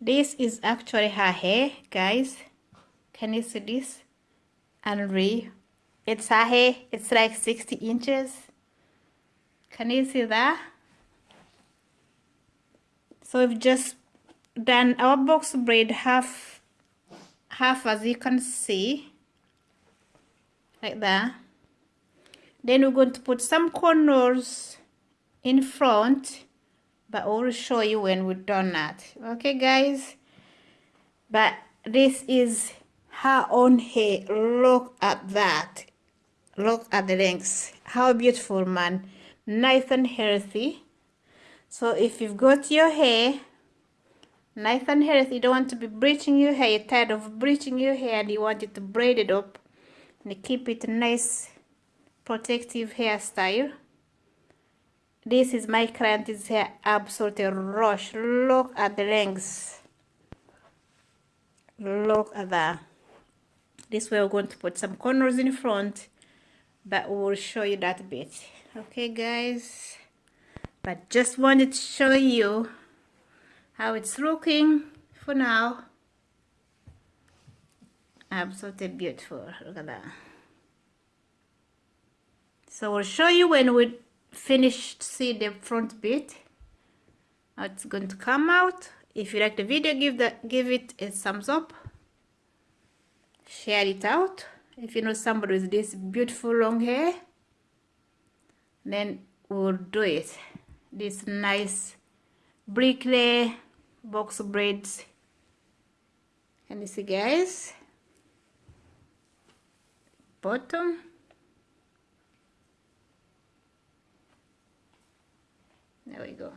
this is actually her hair guys. Can you see this? And re it's her hair. It's like 60 inches. Can you see that? So we've just done our box braid half half as you can see. Like that. Then we're going to put some cornrows in front but I will show you when we're done that. Okay guys? But this is her own hair. Look at that. Look at the lengths how beautiful man. Nice and healthy. So if you've got your hair nice and healthy you don't want to be bleaching your hair. You're tired of bleaching your hair and you want it to braid it up and keep it nice protective hairstyle this is my client's hair absolutely rush. Look at the lengths look at that. This way we're going to put some cornrows in front but we'll show you that bit. Okay guys? But just wanted to show you how it's looking for now. Absolutely beautiful. Look at that. So we'll show you when we finish see the front bit. How it's going to come out. If you like the video give that give it a thumbs up. Share it out. If you know somebody with this beautiful long hair then we'll do it. This nice bricklay box braids. Can you see guys bottom there we go